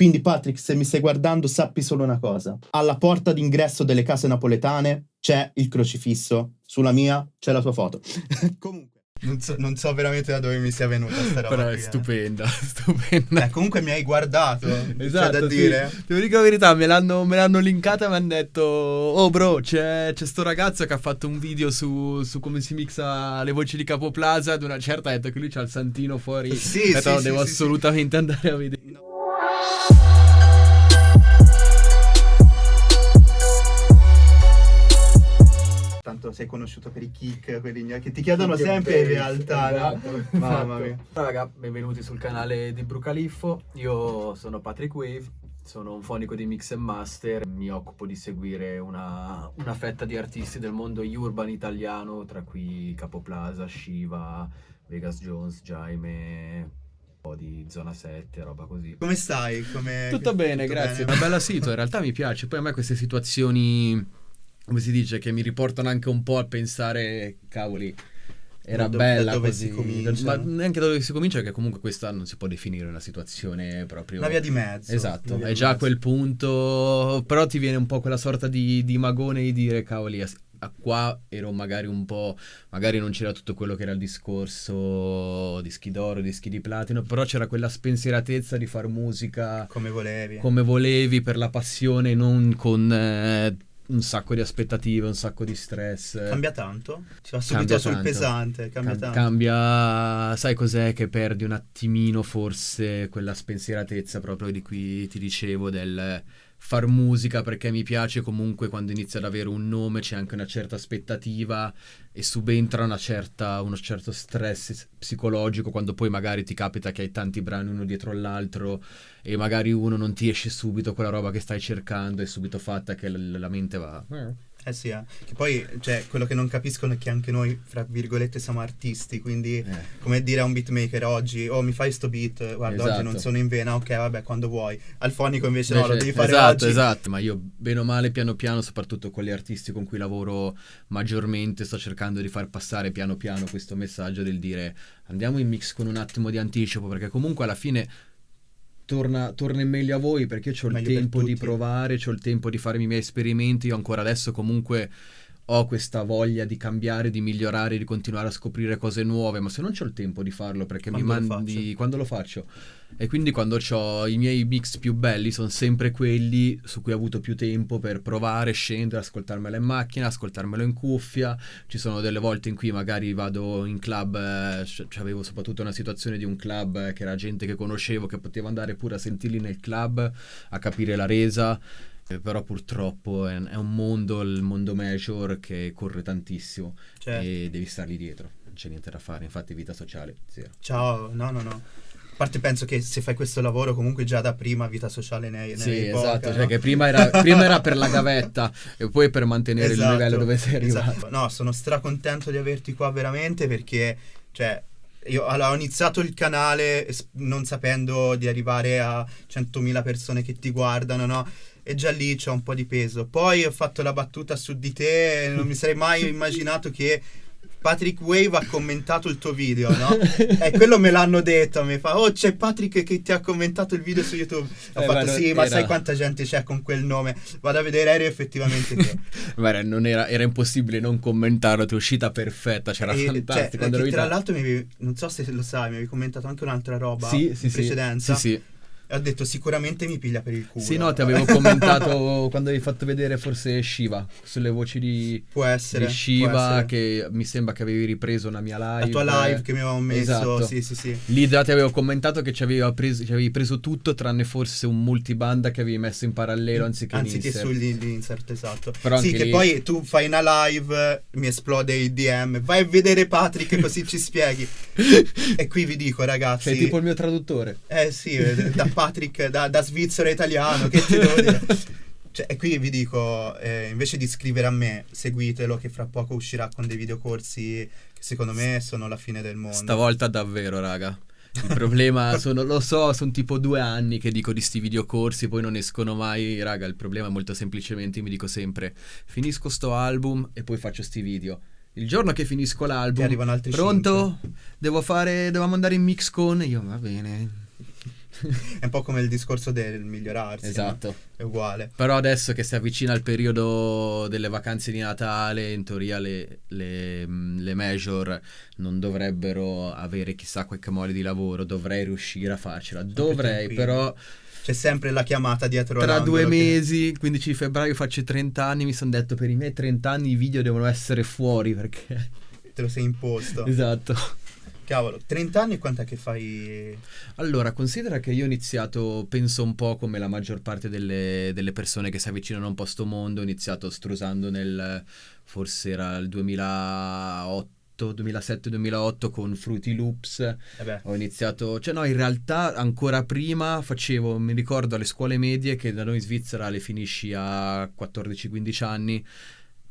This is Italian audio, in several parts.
Quindi Patrick, se mi stai guardando, sappi solo una cosa. Alla porta d'ingresso delle case napoletane c'è il crocifisso, sulla mia c'è la tua foto. Comunque. Non so, non so, veramente da dove mi sia venuta questa roba. Però è qui, eh. stupenda, stupenda. Eh, comunque mi hai guardato. C'è Esatto, da sì. dire. Devo dire la verità, me l'hanno, me l'hanno linkata e mi hanno detto Oh bro, c'è, c'è sto ragazzo che ha fatto un video su, su come si mixa le voci di Capo Plaza Ad una certa ha detto che lui c'ha il santino fuori Sì, detto, sì, "No, sì, devo sì, assolutamente andare a vedere Tanto sei conosciuto per i kick, quelli che ti chiedono Kick sempre in realtà. no? esatto, Mamma esatto. mia. Ciao raga, benvenuti sul canale di Brucaliffo. Io sono Patrick Wave, sono un fonico di Mix and Master. Mi occupo di seguire una, una fetta di artisti del mondo urban italiano, tra cui Capoplaza, Shiva, Vegas Jones, Jaime, po' di Zona 7, roba così. Come stai? Come... Tutto bene, grazie, una bella sito, in realtà mi piace Poi a me queste situazioni, come si dice, che mi riportano anche un po' a pensare Cavoli, era Da bella da dove così si comincia. Ma neanche da dove si comincia, perché comunque questa non si può definire una situazione proprio Una via di mezzo. Esatto, via è già a quel punto, però ti viene un po' quella sorta di, di magone di dire, cavoli, qua ero magari un po', magari non c'era tutto quello che era il discorso dischi d'oro, dischi di platino, però c'era quella spensieratezza di far musica Come volevi. come volevi, per la passione, non con eh, un sacco di aspettative, un sacco di stress. Cambia tanto? Ti va subito Cambia sul tanto. pesante. Cambia Cam- tanto. cambia- sai cos'è che perdi un attimino forse quella spensieratezza proprio di cui ti dicevo del far musica perché mi piace comunque quando inizia ad avere un nome c'è anche una certa aspettativa e subentra certa, uno certo stress psicologico quando poi magari ti capita che hai tanti brani uno dietro l'altro e magari uno non ti esce subito quella roba che stai cercando è subito fatta che la mente va Eh sì, eh. Che poi, cioè, quello che non capiscono è che anche noi, fra virgolette, siamo artisti, quindi Eh. come dire a un beatmaker oggi, oh mi fai sto beat, guarda oggi Esatto. non sono in vena, ok vabbè quando vuoi. Al fonico invece, no, lo Invece- devi fare esatto, oggi. esatto, ma io bene o male piano piano, soprattutto con gli artisti con cui lavoro maggiormente, sto cercando di far passare piano piano questo messaggio del dire andiamo in mix con un attimo di anticipo, perché comunque alla fine torna, torna in meglio a voi perché ho il Meglio tempo di provare, ho il tempo di farmi i miei esperimenti, io ancora adesso comunque ho questa voglia di cambiare, di migliorare, di continuare a scoprire cose nuove, ma se non ho il tempo di farlo perché mi Quando lo mandi faccio? quando lo faccio e quindi quando ho i miei mix più belli sono sempre quelli su cui ho avuto più tempo per provare, scendere, ascoltarmelo in macchina, ascoltarmelo in cuffia. Ci sono delle volte in cui magari vado in club, eh, avevo soprattutto una situazione di un club eh, che era gente che conoscevo, che poteva andare pure a sentirli nel club, a capire la resa. Eh, Però purtroppo è, è un mondo, il mondo major, che corre tantissimo Cioè, e devi stargli dietro, non c'è niente da fare, infatti vita sociale, zero. ciao, no, no, no. A parte penso che se fai questo lavoro comunque già da prima vita sociale ne hai Sì, poca, esatto, no? cioè che prima era, prima era per la gavetta e poi per mantenere Esatto, il livello dove sei arrivato. esatto. No, sono stracontento di averti qua veramente perché, cioè, io allora, ho iniziato il canale non sapendo di arrivare a 100.000 persone che ti guardano, no? E già lì c'è un po' di peso. Poi ho fatto la battuta su di te, non mi sarei mai immaginato che Patrick Wave ha commentato il tuo video, no? E quello me l'hanno detto, mi fa, oh c'è Patrick che ti ha commentato il video su YouTube. Ho Eh, fatto, ma sì, ma era- sai quanta gente c'è con quel nome? Vado a vedere, eri effettivamente te. Guarda, non era, era impossibile non commentarlo, ti è uscita perfetta, c'era E, fantastico. cioè, tra in- l'altro avevi, non so se lo sai, mi avevi commentato anche un'altra roba sì, sì, in sì, precedenza. Sì, sì. E ho detto sicuramente mi piglia per il culo. Sì, no, ti avevo commentato quando avevi fatto vedere forse Shiva, sulle voci di, Può essere. di può Shiva, essere. che mi sembra che avevi ripreso una mia live. La tua live che mi avevamo messo, Esatto. sì, sì, sì. Lì già ti avevo commentato che ci avevi, preso, ci avevi preso tutto tranne forse un multibanda che avevi messo in parallelo anziché, Anziché in insert. sugli gli insert, esatto. Però sì, che lì- poi tu fai una live, mi esplode il DM, vai a vedere Patrick così ci spieghi. E qui vi dico ragazzi... Sei tipo il mio traduttore. Eh sì, eh, da Patrick, da, da svizzero italiano, che ti devo dire? Cioè, e qui vi dico, eh, invece di scrivere a me, seguitelo che fra poco uscirà con dei videocorsi che secondo me sono la fine del mondo. Stavolta davvero, raga. Il problema sono, lo so, sono tipo due anni che dico di sti videocorsi, poi non escono mai. Raga, il problema è molto semplicemente, mi dico sempre, finisco sto album e poi faccio sti video. Il giorno che finisco l'album, arrivano altri pronto? Devo fare, dovevamo andare in mix con... Io, va bene. È un po' come il discorso del migliorarsi. no? Esatto. È uguale. Però adesso che si avvicina il periodo delle vacanze di Natale, in teoria le, le, mh, le major non dovrebbero avere chissà qualche mole di lavoro, dovrei riuscire a farcela. Dovrei, però C'è sempre la chiamata dietro tra due che- mesi, il 15 di febbraio faccio i 30 anni, mi sono detto per i miei 30 anni i video devono essere fuori perché... Te lo sei imposto. esatto. Cavolo, 30 anni e quant'è che fai? Allora, considera che io ho iniziato, penso un po' come la maggior parte delle, delle persone che si avvicinano a un posto mondo, ho iniziato strusando nel, forse era il 2008, 2007-2008 con Fruity Loops, Eh ho iniziato, cioè no, in realtà ancora prima facevo, mi ricordo alle scuole medie che da noi in Svizzera le finisci a 14-15 anni.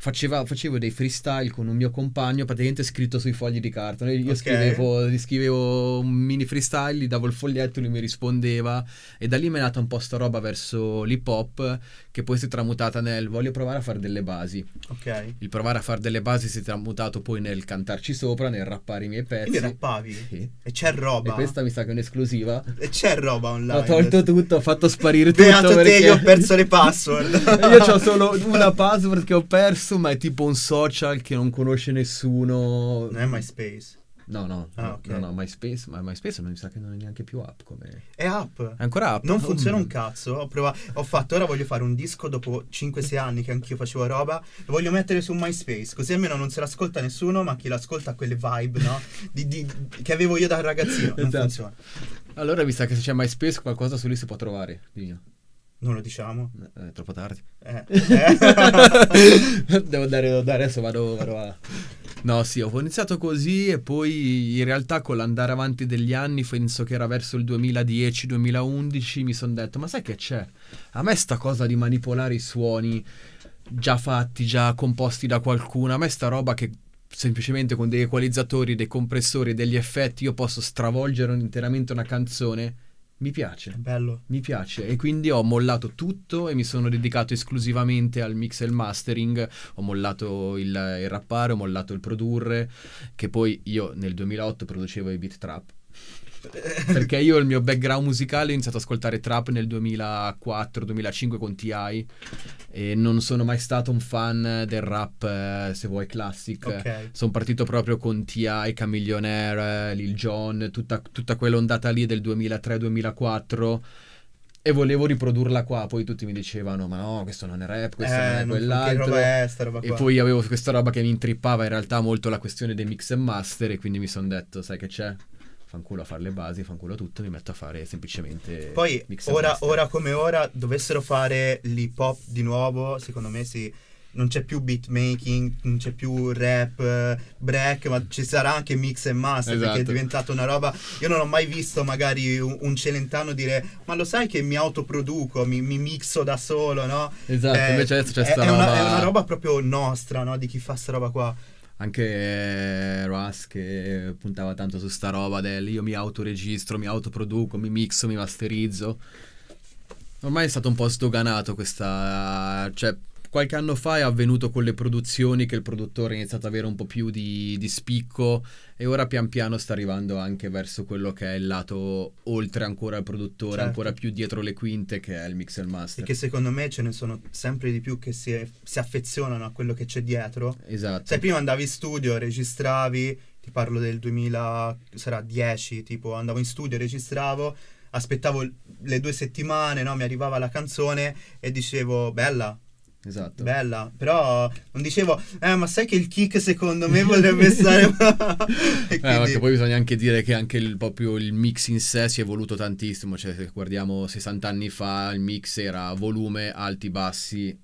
Faceva- facevo dei freestyle con un mio compagno, praticamente scritto sui fogli di carta. Io Ok. scrivevo, scrivevo un mini freestyle, gli davo il foglietto, lui mi rispondeva. E da lì mi è nata un po' sta roba verso l'hip hop, che poi si è tramutata nel voglio provare a fare delle basi. ok. Il provare a fare delle basi si è tramutato poi nel cantarci sopra, nel rappare i miei pezzi. Quindi rappavi? Sì. E c'è roba? E questa mi sa che è un'esclusiva. E c'è roba online? Ho tolto tutto, ho fatto sparire tutto Beato te, perché io ho perso le password. io ho solo una password che ho perso, ma è tipo un social che non conosce nessuno. Non è MySpace. No, no, Ah, no, ok. no, no, MySpace, ma MySpace non mi sa che non è neanche più app come... È app. È ancora app? Non funziona Mm. un cazzo. Ho provato. Ho fatto. Ora voglio fare un disco dopo 5-6 anni che anch'io facevo roba. Lo voglio mettere su MySpace. Così almeno non se l'ascolta nessuno. Ma chi l'ascolta ha quelle vibe, no? Di- di- che avevo io da ragazzino. Non Esatto. funziona. Allora mi sa che se c'è MySpace qualcosa su lì si può trovare. Dio. Non lo diciamo. Eh, È troppo tardi. Eh. Eh. devo andare, devo andare, adesso vado, vado a... No, sì, ho iniziato così e poi in realtà con l'andare avanti degli anni, penso che era verso il 2010-2011, mi sono detto, ma sai che c'è? A me sta cosa di manipolare i suoni già fatti, già composti da qualcuno, a me sta roba che semplicemente con degli equalizzatori, dei compressori degli effetti io posso stravolgere interamente una canzone, mi piace. Bello. Mi piace e quindi ho mollato tutto e mi sono dedicato esclusivamente al mix e il mastering, ho mollato il, il rappare, ho mollato il produrre, che poi io nel 2008 producevo i beat trap. Perché io il mio background musicale ho iniziato ad ascoltare trap nel 2004-2005 con TI e non sono mai stato un fan del rap, eh, se vuoi, classic. Ok. Sono partito proprio con T.I., Camillionaire, Lil Jon, tutta, tutta quell'ondata lì del 2003-2004 e volevo riprodurla qua. Poi tutti mi dicevano, ma no, questo non è rap, questo non Eh, è non- quell'altro. roba è sta roba E qua? poi avevo questa roba che mi intrippava in realtà molto la questione dei mix e master e quindi mi sono detto, sai che c'è? Fanculo a fare le basi, fanculo a tutto, mi metto a fare semplicemente Poi, ora, ora come ora, dovessero fare l'hip hop di nuovo, secondo me sì. Non c'è più beat making, non c'è più rap, break, ma ci sarà anche mix e master perché è Esatto. diventato una roba. Io non ho mai visto magari un, un celentano dire: Ma lo sai che mi autoproduco, mi, mi mixo da solo, no? Esatto, Eh, invece adesso c'è è, sta è una, roba... è una roba proprio nostra, no? Di chi fa sta roba qua. Anche eh, Russ che puntava tanto su sta roba del io mi autoregistro, mi autoproduco, mi mixo, mi masterizzo. Ormai è stato un po' sdoganato questa... cioè qualche anno fa è avvenuto con le produzioni che il produttore ha iniziato ad avere un po' più di, di spicco e ora pian piano sta arrivando anche verso quello che è il lato oltre ancora al produttore, Certo. ancora più dietro le quinte che è il mix e il E master. che secondo me ce ne sono sempre di più che si, si affezionano a quello che c'è dietro. Esatto. Sai, prima andavi in studio, registravi, ti parlo del 2000, sarà 10, tipo andavo in studio, registravo, aspettavo le due settimane, no? Mi arrivava la canzone e dicevo, bella, Esatto. bella, però non dicevo, eh, ma sai che il kick secondo me potrebbe stare... Eh, quindi- che poi bisogna anche dire che anche il, proprio il mix in sé si è evoluto tantissimo, cioè se guardiamo 60 anni fa il mix era volume, alti, bassi,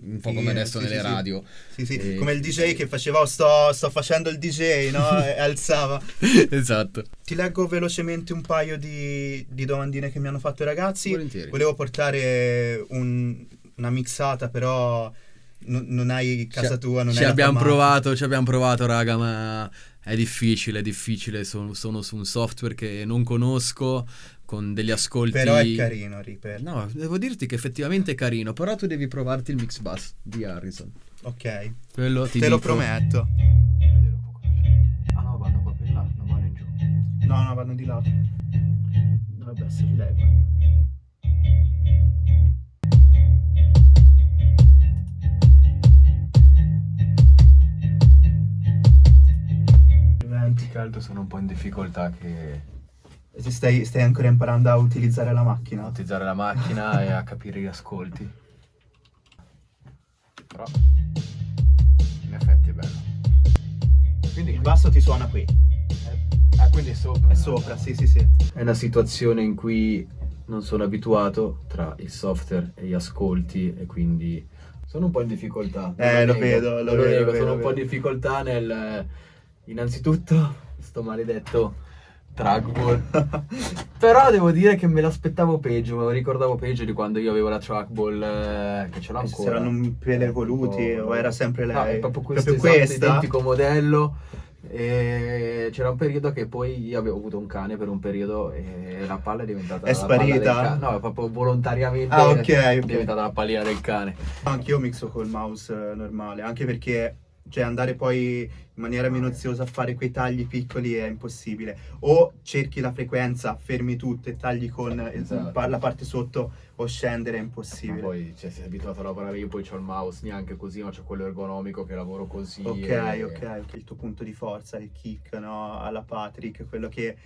un po' come adesso sì, nelle sì. radio. Sì, sì, E- come il DJ che faceva, "Oh, sto, sto facendo il DJ, no? E alzava. esatto. Ti leggo velocemente un paio di, di domandine che mi hanno fatto i ragazzi. Volentieri. Volevo portare un- una mixata, però non, non hai casa Ci- tua, non ci hai abbiamo provato, ci abbiamo provato, raga, ma è difficile, è difficile. Sono, sono su un software che non conosco, con degli ascolti. Però è carino, Reaper. No, devo dirti che effettivamente è carino, però tu devi provarti il mix bus di Harrison. Ok, Quello ti te lo dico- prometto. Cosa c'è. Ah no, vanno proprio in là, non vanno in giù. No, no, vanno di lato. Vabbè. Adesso di lei, guarda. Altro sono un po' in difficoltà che E Stai, stai ancora imparando a utilizzare la a macchina? utilizzare la macchina e a capire gli ascolti. Però in effetti è bello. Quindi, Il basso ti suona qui. ah, quindi è sopra. È sopra, sì, sì, sì. È una situazione in cui non sono abituato tra il software e gli ascolti e quindi sono un po' in difficoltà. Eh, lo nego, vedo, non lo vedo, lo vedo, sono lo un po' in difficoltà nel innanzitutto sto maledetto trackball. Però devo dire che me l'aspettavo peggio, me lo ricordavo peggio di quando io avevo la trackball eh, che ce l'ho Se ancora. erano un pelo evoluti Oh, o era sempre No, lei? è proprio questo Proprio esatto, identico modello. E c'era un periodo che poi io avevo avuto un cane per un periodo e la palla è diventata È sparita? No, è proprio volontariamente Ah, ok, è diventata la pallina del cane. Anch'io mixo col mouse eh, normale, anche perché cioè, andare poi in maniera minuziosa a fare quei tagli piccoli è impossibile. O cerchi la frequenza, fermi tutto e tagli con il- Esatto. la parte sotto o scendere è Ma impossibile. poi cioè, sei abituato a lavorare io, poi c'ho il mouse neanche così, ma c'ho quello ergonomico che lavoro così. Ok, e- ok, il tuo punto di forza, il kick, no? Alla Patrick, quello che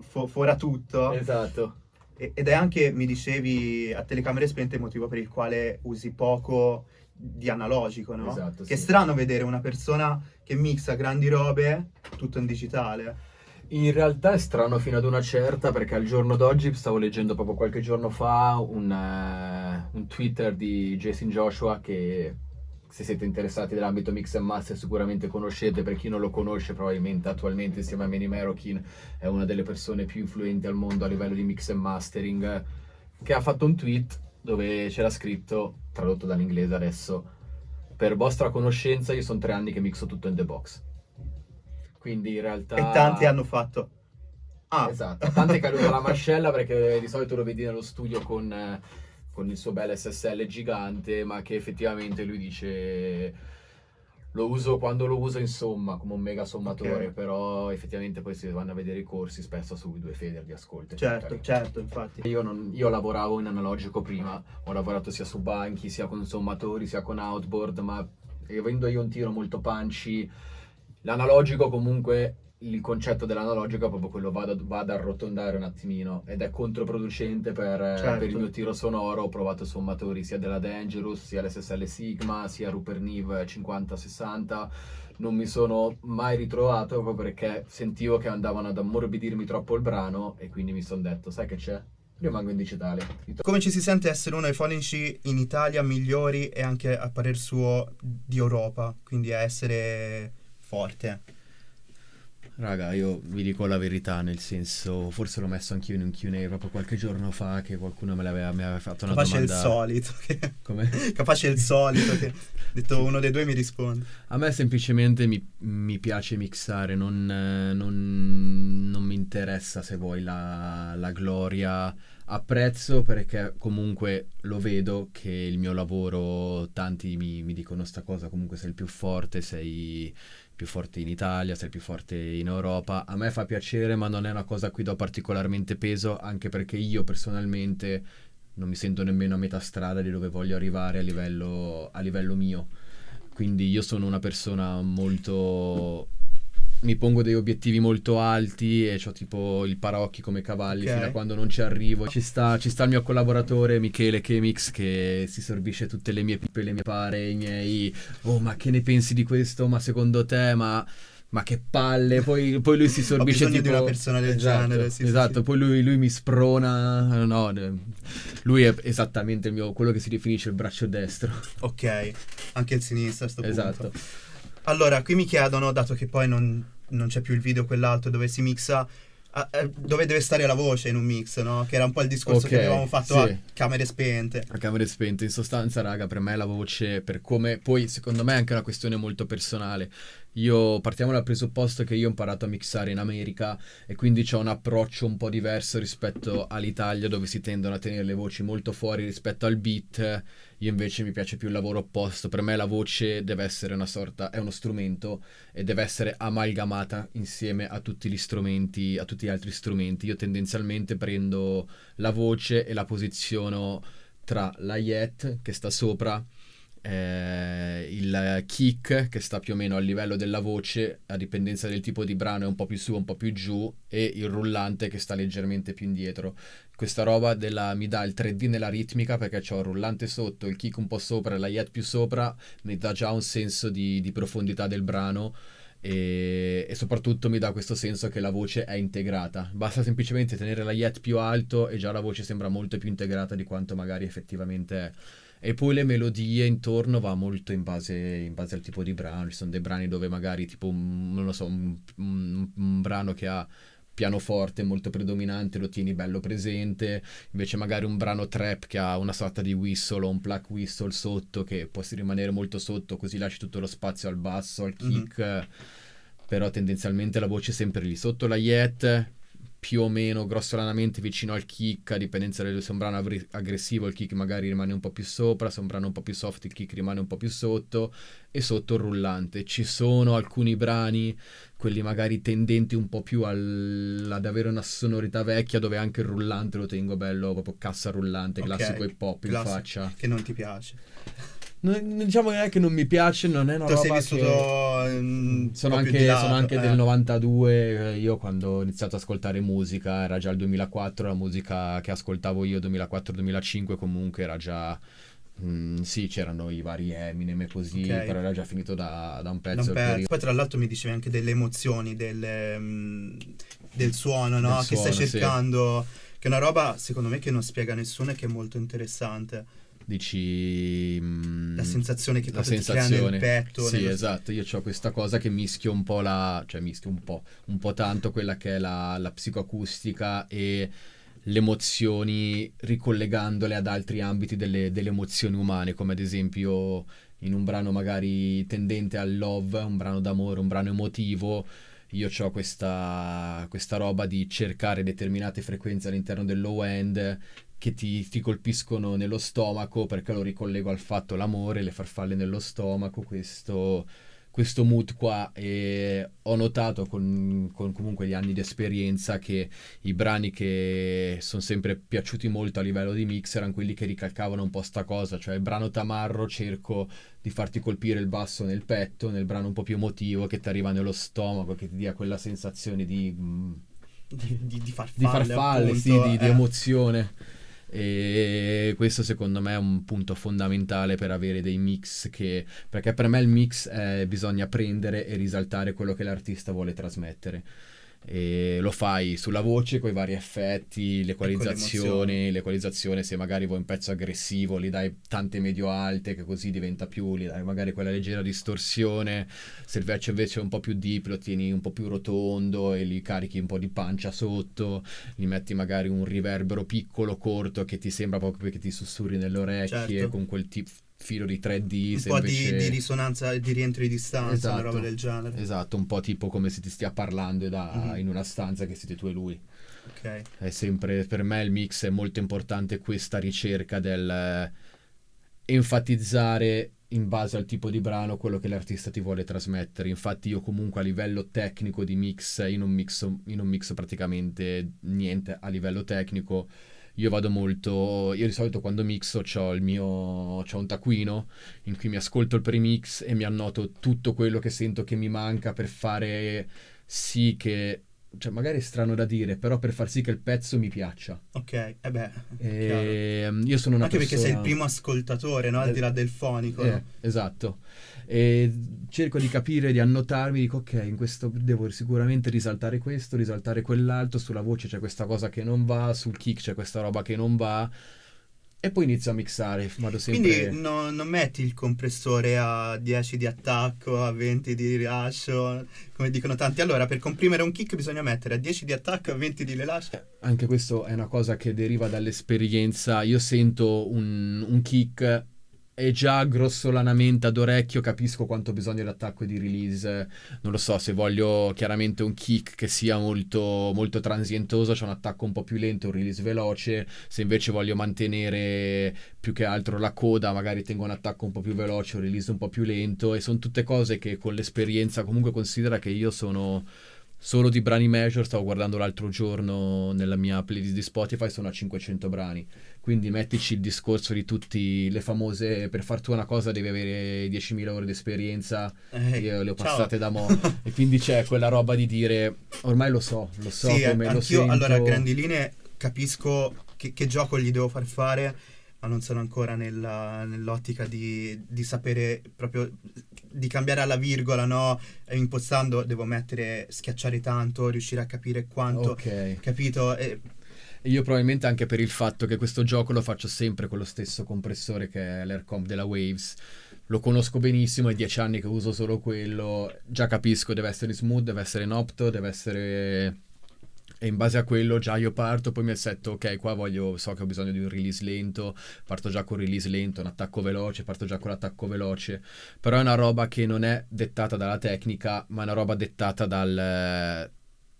fo- fora tutto. Esatto. Ed è anche, mi dicevi, a telecamere spente il motivo per il quale usi poco di analogico, no? Esatto, Che è sì. strano vedere una persona che mixa grandi robe tutto in digitale. In realtà è strano fino ad una certa perché al giorno d'oggi stavo leggendo proprio qualche giorno fa un, eh, un Twitter di Jason Joshua che se siete interessati dell'ambito mix and master sicuramente conoscete, per chi non lo conosce probabilmente attualmente insieme a Manny Merokin è una delle persone più influenti al mondo a livello di mix and mastering che ha fatto un tweet dove c'era scritto, tradotto dall'inglese adesso, per vostra conoscenza io sono tre anni che mixo tutto in the box. Quindi in realtà... E tanti hanno fatto... Ah, Esatto, tanto è caduta la mascella perché di solito lo vedi nello studio con, eh, con il suo bel SSL gigante, ma che effettivamente lui dice lo uso quando lo uso insomma come un mega sommatore, Ok. però effettivamente poi se vanno a vedere i corsi spesso su due fader di ascolto. certo, certo, infatti. Io, non- io lavoravo in analogico prima, ho lavorato sia su banchi, sia con sommatori, sia con outboard, ma avendo io un tiro molto punchy, l'analogico comunque, il concetto dell'analogico è proprio quello, vado, vado a arrotondare un attimino ed è controproducente per, eh, Certo. per il mio tiro sonoro, ho provato sommatori sia della Dangerous, sia l'SSL Sigma, sia Rupert Neve 50-60, non mi sono mai ritrovato proprio perché sentivo che andavano ad ammorbidirmi troppo il brano e quindi mi sono detto, sai che c'è? Rimango in digitale. Come ci si sente essere uno dei fonici in Italia migliori e anche a parer suo di Europa, quindi a essere forte. Raga, io vi dico la verità, nel senso, forse l'ho messo anch'io in un Q&A proprio qualche giorno fa che qualcuno me l'aveva, mi aveva fatto una Capace il domanda. solito. che- Come? Capace il solito. Che... Detto uno dei due mi risponde. A me semplicemente mi, mi piace mixare, non, non- non mi interessa se vuoi la, la gloria. Apprezzo perché comunque lo vedo che il mio lavoro, tanti mi, mi dicono sta cosa, comunque sei il più forte, sei il più forte in Italia, sei più forte in Europa. A me fa piacere, ma non è una cosa a cui do particolarmente peso, anche perché io personalmente non mi sento nemmeno a metà strada di dove voglio arrivare a livello, a livello mio. Quindi io sono una persona molto... Mi pongo dei obiettivi molto alti e ho tipo il paraocchi come cavalli Ok. fino a quando non ci arrivo. Ci sta, ci sta il mio collaboratore Michele Chemix che si sorbisce tutte le mie pippe, le mie pare, i miei... Oh ma che ne pensi di questo? Ma secondo te? Ma... Ma che palle, poi, poi lui si sorbisce di tipo... una persona del Esatto, genere, sì, esatto, sì. poi lui, lui mi sprona, no, lui è esattamente il mio, quello che si definisce il braccio destro. Ok, anche il sinistro a sto punto. Esatto. Allora, qui mi chiedono, dato che poi non, non c'è più il video quell'altro dove si mixa, ah, eh, dove deve stare la voce in un mix, no? Che era un po' il discorso Ok, che avevamo fatto sì. a camere spente. A camere spente, in sostanza, raga, per me la voce, per come, poi secondo me è anche una questione molto personale. Io partiamo dal presupposto che io ho imparato a mixare in America e quindi ho un approccio un po' diverso rispetto all'Italia dove si tendono a tenere le voci molto fuori rispetto al beat. Io invece mi piace più il lavoro opposto. Per me la voce deve essere una sorta, è uno strumento e deve essere amalgamata insieme a tutti gli strumenti, a tutti gli altri strumenti. Io tendenzialmente prendo la voce e la posiziono tra la yet che sta sopra eh, il kick che sta più o meno a livello della voce a dipendenza del tipo di brano è un po' più su un po' più giù e il rullante che sta leggermente più indietro questa roba della, mi dà il 3D nella ritmica perché ho il rullante sotto il kick un po' sopra e la yet più sopra mi dà già un senso di, di profondità del brano e, e, soprattutto mi dà questo senso che la voce è integrata. Basta semplicemente tenere la yet più alto e già la voce sembra molto più integrata di quanto magari effettivamente è. E poi le melodie intorno va molto in base, in base al tipo di brano. Ci sono dei brani dove magari tipo, non lo so, un, un, un brano che ha pianoforte molto predominante lo tieni bello presente, invece magari un brano trap che ha una sorta di whistle o un pluck whistle sotto che può rimanere molto sotto così lasci tutto lo spazio al basso, al mhm. kick, mm-hmm. però tendenzialmente la voce è sempre lì sotto la yet più o meno grossolanamente vicino al kick, a dipendenza del se un brano aggressivo il kick magari rimane un po' più sopra, se un brano un po' più soft il kick rimane un po' più sotto e sotto il rullante. Ci sono alcuni brani, quelli magari tendenti un po' più al, ad avere una sonorità vecchia dove anche il rullante lo tengo bello, proprio cassa rullante, okay. classico hip hop in faccia. Che non ti piace. Non, diciamo che non mi piace, non è una tu roba sei vissuto che... in... sono, anche, sono anche eh. del 92, io quando ho iniziato ad ascoltare musica era già il 2004, la musica che ascoltavo io 2004-2005 comunque era già... Mm, sì, c'erano i vari Eminem e così, okay. però era già finito da, da un pezzo. Da un. Poi tra l'altro mi dicevi anche delle emozioni, delle, um, del suono, no? Del che suono, stai cercando, sì. che è una roba secondo me che non spiega nessuno e che è molto interessante dici mh, la sensazione che la sensazione nel petto sì nello... esatto. Io ho questa cosa che mischio un po' la cioè mischio un po' un po' tanto quella che è la, la psicoacustica e le emozioni ricollegandole ad altri ambiti delle, delle emozioni umane come ad esempio in un brano magari tendente al love un brano d'amore un brano emotivo io ho questa, questa roba di cercare determinate frequenze all'interno del low end che ti, ti, colpiscono nello stomaco perché lo ricollego al fatto l'amore, le farfalle nello stomaco, questo, questo mood qua e ho notato con, con, comunque gli anni di esperienza che i brani che sono sempre piaciuti molto a livello di mix erano quelli che ricalcavano un po' sta cosa, cioè il brano tamarro cerco di farti colpire il basso nel petto, nel brano un po' più emotivo che ti arriva nello stomaco, che ti dia quella sensazione di... Mm, di, di, di farfalle, di, farfalle appunto, sì, di, eh. di emozione e questo secondo me è un punto fondamentale per avere dei mix che perché per me il mix è, bisogna prendere e risaltare quello che l'artista vuole trasmettere e lo fai sulla voce con i vari effetti, l'equalizzazione, l'equalizzazione se magari vuoi un pezzo aggressivo gli dai tante medio alte che così diventa più, gli dai magari quella leggera distorsione, se il invece invece è un po' più deep lo tieni un po' più rotondo e gli carichi un po' di pancia sotto, gli metti magari un riverbero piccolo, corto che ti sembra proprio che ti sussurri nelle orecchie certo. con quel tipo filo di 3D. Un po' invece... di, di, risonanza, di rientro di distanza, esatto, una roba del genere. Esatto, un po' tipo come se ti stia parlando da, mm-hmm. in una stanza che siete tu e lui. Ok. È sempre, per me il mix è molto importante questa ricerca del eh, enfatizzare in base al tipo di brano quello che l'artista ti vuole trasmettere. Infatti io comunque a livello tecnico di mix, io non mixo, io non mixo praticamente niente a livello tecnico io vado molto, io di solito quando mixo ho il mio, ho un taccuino in cui mi ascolto il premix e mi annoto tutto quello che sento che mi manca per fare sì che cioè magari è strano da dire, però per far sì che il pezzo mi piaccia. Ok, e eh beh. E, ehm, io sono una Anche persona... perché sei il primo ascoltatore, no? Al di là del fonico. Eh, no? Esatto. E cerco di capire, di annotarmi, dico ok, in questo devo sicuramente risaltare questo, risaltare quell'altro, sulla voce c'è questa cosa che non va, sul kick c'è questa roba che non va e poi inizio a mixare, vado sempre... Quindi no, non metti il compressore a 10 di attacco, a 20 di rilascio, come dicono tanti. Allora, per comprimere un kick bisogna mettere a 10 di attacco e a 20 di rilascio. Eh, anche questo è una cosa che deriva dall'esperienza. Io sento un, un kick e già grossolanamente ad orecchio capisco quanto bisogna di e di release. Non lo so, se voglio chiaramente un kick che sia molto, molto transientoso, c'è un attacco un po' più lento, un release veloce. Se invece voglio mantenere più che altro la coda, magari tengo un attacco un po' più veloce, un release un po' più lento. E sono tutte cose che con l'esperienza comunque considera che io sono solo di brani major, stavo guardando l'altro giorno nella mia playlist di Spotify, sono a 500 brani. Quindi mettici il discorso di tutte le famose, per farti una cosa devi avere 10.000 ore di esperienza, Eh, io le ho ciao. passate da mo'. e quindi c'è quella roba di dire, ormai lo so, lo so sì, come lo sento. allora a grandi linee capisco che, che gioco gli devo far fare, ma non sono ancora nella- nell'ottica di, di sapere proprio di cambiare alla virgola, no? E impostando devo mettere, schiacciare tanto, riuscire a capire quanto, Ok. capito? E- E io probabilmente anche per il fatto che questo gioco lo faccio sempre con lo stesso compressore che è l'Aircomp della Waves. Lo conosco benissimo, è dieci anni che uso solo quello. Già capisco, deve essere smooth, deve essere in opto, deve essere... E in base a quello già io parto, poi mi assetto, ok, qua voglio, so che ho bisogno di un release lento, parto già con il release lento, un attacco veloce, parto già con l'attacco veloce. Però è una roba che non è dettata dalla tecnica, ma è una roba dettata dal,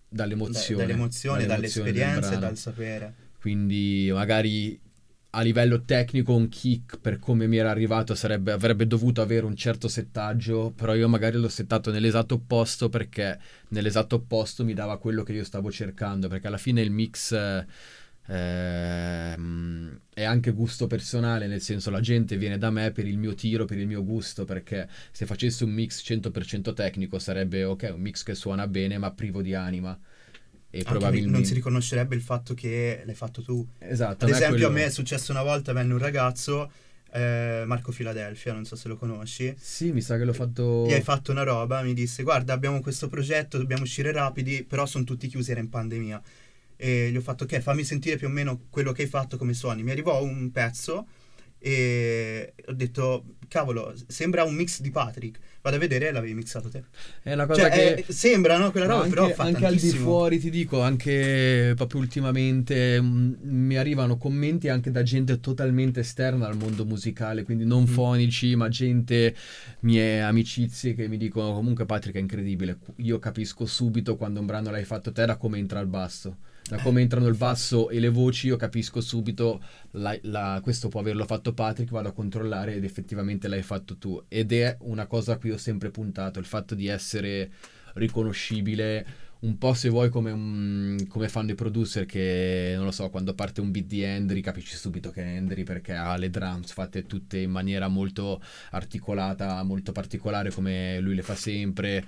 dall'emozione. dall'emozione, dall'emozione dall'esperienza e dal sapere. Quindi magari a livello tecnico un kick per come mi era arrivato sarebbe, avrebbe dovuto avere un certo settaggio, però io magari l'ho settato nell'esatto opposto perché nell'esatto opposto mi dava quello che io stavo cercando, perché alla fine il mix eh, ehm, è anche gusto personale, nel senso la gente viene da me per il mio tiro, per il mio gusto, perché se facessi un mix 100% tecnico sarebbe ok, un mix che suona bene ma privo di anima. E Anche probabilmente... non si riconoscerebbe il fatto che l'hai fatto tu. Esatto, Ad a esempio, a quello- me è successo una volta, venne un ragazzo, eh, Marco Filadelfia, non so se lo conosci. Sì, mi sa che l'ho fatto. Gli hai fatto una roba, mi disse: Guarda, abbiamo questo progetto, dobbiamo uscire rapidi, però sono tutti chiusi, era in pandemia. E gli ho fatto: Ok, fammi sentire più o meno quello che hai fatto, come suoni. Mi arrivò un pezzo e ho detto: Cavolo, sembra un mix di Patrick. Vado a vedere, l'avevi mixato te. È una cosa Cioè, che. eh, sembra, no? Quella roba, anche, però fa anche al di tantissimo. fuori ti dico, anche proprio ultimamente mm, mi arrivano commenti anche da gente totalmente esterna al mondo musicale, quindi non Mm. fonici, ma gente, mie amicizie che mi dicono comunque Patrick è incredibile, io capisco subito quando un brano l'hai fatto te da come entra il basso. Da come entrano il basso e le voci, io capisco subito la- la- questo può averlo fatto Patrick, vado a controllare ed effettivamente l'hai fatto tu. Ed è una cosa a cui ho sempre puntato, il fatto di essere riconoscibile un po' se vuoi come, un- come fanno i producer che non lo so quando parte un beat di Hendry capisci subito che è Hendry perché ha le drums fatte tutte in maniera molto articolata molto particolare come lui le fa sempre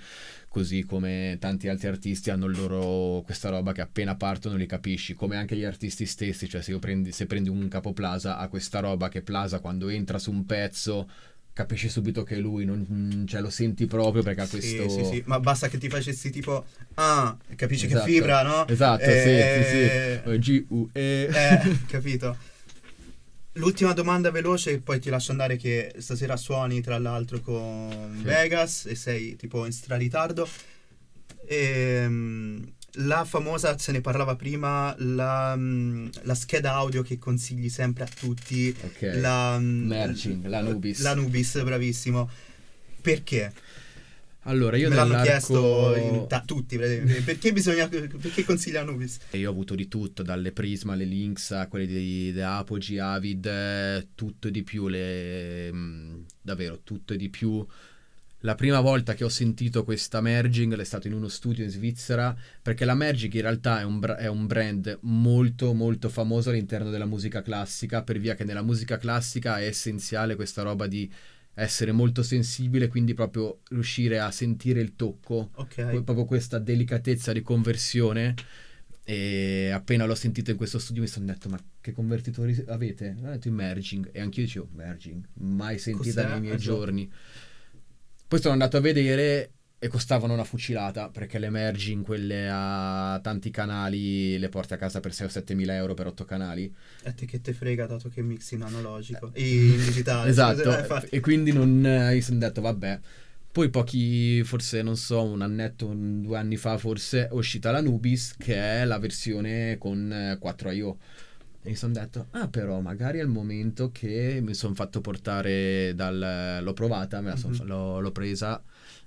così come tanti altri artisti hanno loro questa roba che appena partono li capisci come anche gli artisti stessi cioè se, prendi, se prendi un capo Plaza ha questa roba che Plaza quando entra su un pezzo capisci subito che lui non, cioè lo senti proprio perché ha Sì, questo sì, sì, ma basta che ti facessi tipo, ah, capisci Esatto. che fibra, no? Esatto, Eh, sì, sì, sì. G-U-E. Eh, capito. L'ultima domanda veloce, poi ti lascio andare che stasera suoni tra l'altro con. Vegas e sei tipo in straritardo. Ehm, la famosa, se ne parlava prima, la, mm, la scheda audio che consigli sempre a tutti. Ok. La, mm, Merging, la Nubis. La Nubis, bravissimo. Perché? Allora, io Me l'hanno chiesto in ta- tutti, perché bisogna perché consiglia Nubis? Io ho avuto di tutto, dalle Prisma, alle Lynx, a quelle di, di Apogee, Avid, eh, tutto e di più, le, mm, davvero tutto e di più. La prima volta che ho sentito questa merging è stato in uno studio in Svizzera, perché la merging in realtà è un, bra- è un brand molto molto famoso all'interno della musica classica, per via che nella musica classica è essenziale questa roba di essere molto sensibile, quindi proprio riuscire a sentire il tocco Ok. que- proprio questa delicatezza di conversione e appena l'ho sentito in questo studio mi sono detto ma che convertitori avete? Ho detto in merging e anch'io dicevo merging, mai sentita Cos'è? nei miei Esatto. giorni. Poi sono andato a vedere e costavano una fucilata perché le merging, quelle a tanti canali, le porti a casa per 6 o 7 mila euro per 8 canali. A te che te frega dato che mixi in analogico e in digitale. Esatto, Eh, infatti. e quindi non, eh, mi sono detto vabbè. Poi pochi, forse non so, un annetto, un- due anni fa forse, è uscita la Nubis che è la versione con eh, 4 I.O. E mi sono detto, ah però magari è il momento che mi sono fatto portare dal... l'ho provata, son- Mhm. l'ho, l'ho presa.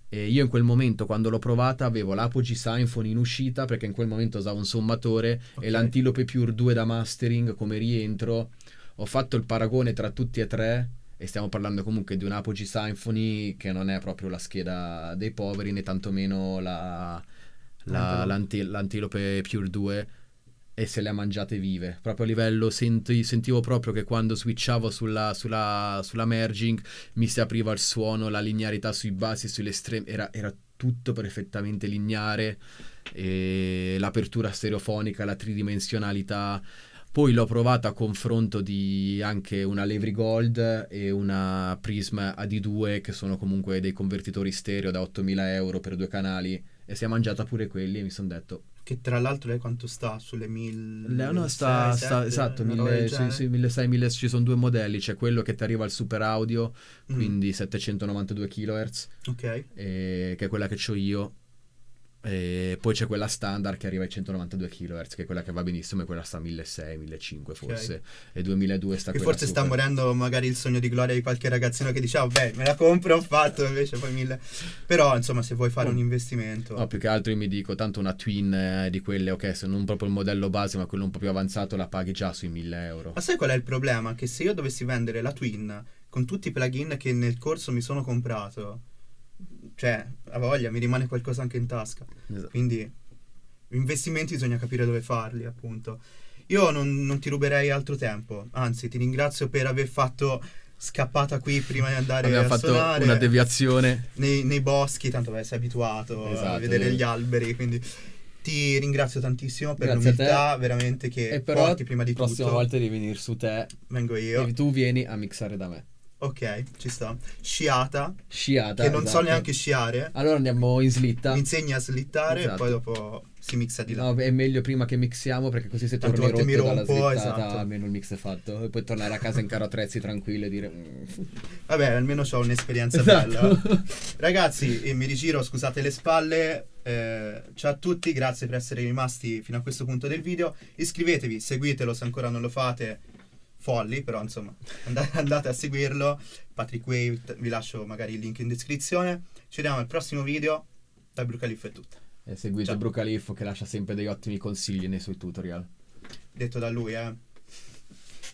E io in quel momento, quando l'ho provata, avevo l'Apogee Symphony in uscita perché in quel momento usavo un sommatore Ok. e l'Antilope Pure 2 da mastering come rientro. Ho fatto il paragone tra tutti e tre e stiamo parlando comunque di un Apogee Symphony che non è proprio la scheda dei poveri né tantomeno la, la- Antelope. l'anti- l'Antilope Pure 2 e se le ha mangiate vive. Proprio a livello senti- sentivo proprio che quando switchavo sulla, sulla, sulla merging mi si apriva il suono, la linearità sui bassi e sugli estremi, era, era tutto perfettamente lineare, l'apertura stereofonica, la tridimensionalità. Poi l'ho provata a confronto di anche una Levry Gold e una Prism AD2 che sono comunque dei convertitori stereo da 8000 euro per due canali e si è mangiata pure quelli e mi sono detto Che tra l'altro lei quanto sta? Sulle 1000... Leo no, sta, sta- esatto, mille- sì, sì, 1600, 1000, ci sono due modelli, c'è quello che ti arriva al super audio, Mm. quindi 792 kHz, Ok. e- che è quella che ho io, e poi c'è quella standard che arriva ai 192 kHz, che è quella che va benissimo, e quella sta a 1600, 1500 forse, e 2002 sta quella forse sta super. morendo magari il sogno di gloria di qualche ragazzino che diceva, beh, me la compro, ho fatto, invece poi mille... Però, insomma, se vuoi fare Oh. un investimento... No, più che altro io mi dico, tanto una twin eh, di quelle, ok, se non proprio il modello base, ma quello un po' più avanzato, la paghi già sui 1000 euro. Ma sai qual è il problema? Che se io dovessi vendere la Twin con tutti i plugin che nel corso mi sono comprato, cioè, a voglia, mi rimane qualcosa anche in tasca. Esatto. Quindi, investimenti bisogna capire dove farli, appunto. Io non, non ti ruberei altro tempo, anzi, ti ringrazio per aver fatto scappata qui prima di andare Abbiamo a fatto suonare una deviazione. nei, nei boschi, tanto beh, sei abituato a Esatto, vedere eh. gli alberi, quindi ti ringrazio tantissimo per Grazie a l'umiltà veramente che E però porti prima di la prossima tutto. volta devi venire su te Vengo io. e tu vieni a mixare da me. Ok, ci sta. Sciata, Sciata. che non so esatto. neanche sciare. Allora andiamo in slitta. Mi insegni a slittare Esatto. e poi dopo si mixa di là. No, è meglio prima che mixiamo perché così se torni volte mi rotto dalla rompo, slittata esatto. almeno il mix è fatto e puoi tornare a casa in caro attrezzi tranquillo e dire "Mm". Vabbè, almeno ho un'esperienza Esatto. bella. Ragazzi, eh, mi rigiro, scusate le spalle. eh, ciao a tutti, grazie per essere rimasti fino a questo punto del video. Iscrivetevi, seguitelo se ancora non lo fate. Folli, però insomma, and- andate a seguirlo. Patrick Wave, vi lascio magari il link in descrizione. Ci vediamo al prossimo video. Da Brucaliff è tutto. e seguite Ciao. Brucaliffo che lascia sempre dei ottimi consigli nei suoi tutorial. Detto da lui, eh.